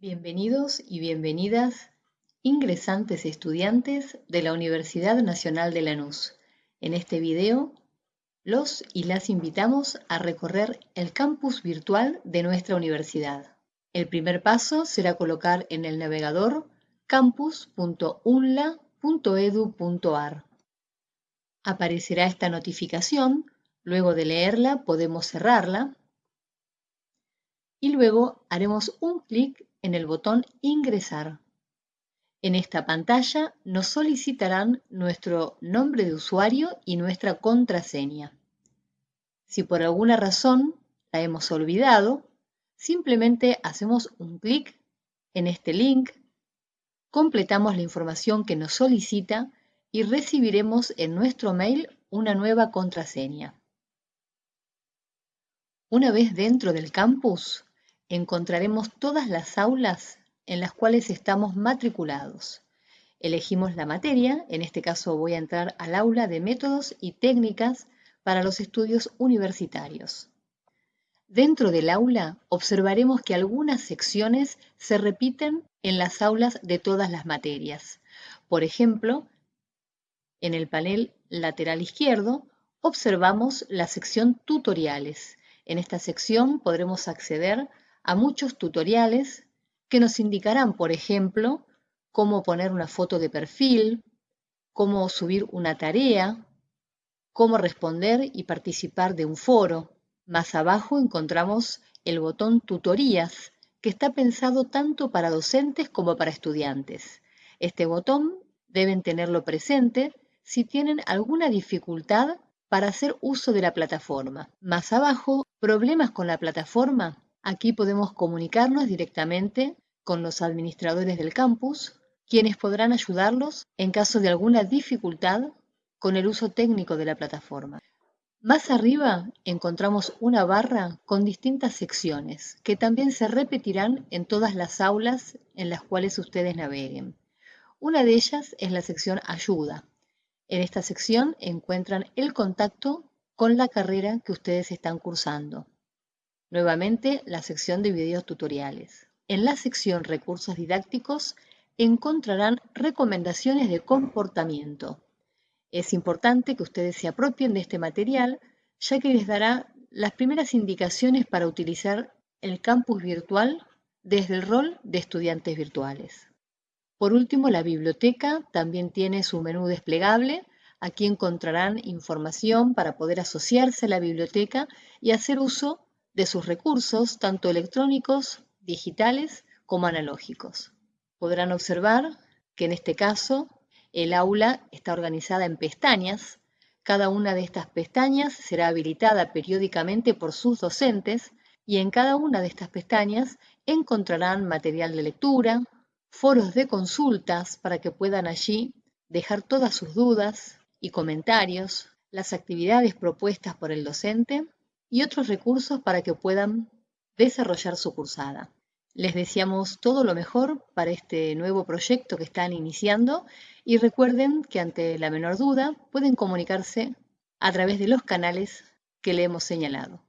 Bienvenidos y bienvenidas, ingresantes estudiantes de la Universidad Nacional de Lanús. En este video, los y las invitamos a recorrer el campus virtual de nuestra universidad. El primer paso será colocar en el navegador campus.unla.edu.ar. Aparecerá esta notificación, luego de leerla podemos cerrarla y luego haremos un clic en el botón Ingresar. En esta pantalla nos solicitarán nuestro nombre de usuario y nuestra contraseña. Si por alguna razón la hemos olvidado, simplemente hacemos un clic en este link, completamos la información que nos solicita y recibiremos en nuestro mail una nueva contraseña. Una vez dentro del campus, encontraremos todas las aulas en las cuales estamos matriculados. Elegimos la materia, en este caso voy a entrar al aula de métodos y técnicas para los estudios universitarios. Dentro del aula observaremos que algunas secciones se repiten en las aulas de todas las materias. Por ejemplo, en el panel lateral izquierdo observamos la sección tutoriales. En esta sección podremos acceder a muchos tutoriales que nos indicarán, por ejemplo, cómo poner una foto de perfil, cómo subir una tarea, cómo responder y participar de un foro. Más abajo encontramos el botón Tutorías, que está pensado tanto para docentes como para estudiantes. Este botón deben tenerlo presente si tienen alguna dificultad para hacer uso de la plataforma. Más abajo, problemas con la plataforma, Aquí podemos comunicarnos directamente con los administradores del campus, quienes podrán ayudarlos en caso de alguna dificultad con el uso técnico de la plataforma. Más arriba encontramos una barra con distintas secciones que también se repetirán en todas las aulas en las cuales ustedes naveguen. Una de ellas es la sección Ayuda. En esta sección encuentran el contacto con la carrera que ustedes están cursando. Nuevamente, la sección de videos tutoriales. En la sección Recursos didácticos encontrarán recomendaciones de comportamiento. Es importante que ustedes se apropien de este material, ya que les dará las primeras indicaciones para utilizar el campus virtual desde el rol de estudiantes virtuales. Por último, la biblioteca también tiene su menú desplegable. Aquí encontrarán información para poder asociarse a la biblioteca y hacer uso de sus recursos, tanto electrónicos, digitales como analógicos. Podrán observar que en este caso el aula está organizada en pestañas. Cada una de estas pestañas será habilitada periódicamente por sus docentes y en cada una de estas pestañas encontrarán material de lectura, foros de consultas para que puedan allí dejar todas sus dudas y comentarios, las actividades propuestas por el docente y otros recursos para que puedan desarrollar su cursada. Les deseamos todo lo mejor para este nuevo proyecto que están iniciando y recuerden que ante la menor duda pueden comunicarse a través de los canales que le hemos señalado.